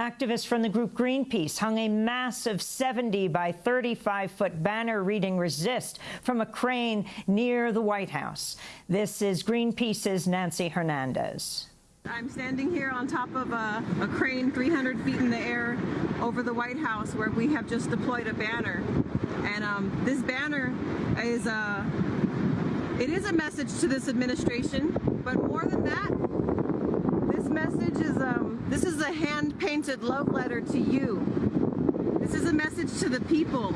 Activists from the group Greenpeace hung a massive 70 by 35 foot banner reading resist from a crane near the White House. This is Greenpeace's Nancy Hernandez. I'm standing here on top of a, a, crane 300 feet in the air over the White House where we have just deployed a banner. And um, this banner is a, it is a message to this administration, but more than that, this message is, um, this is a hand-painted love letter to you. This is a message to the people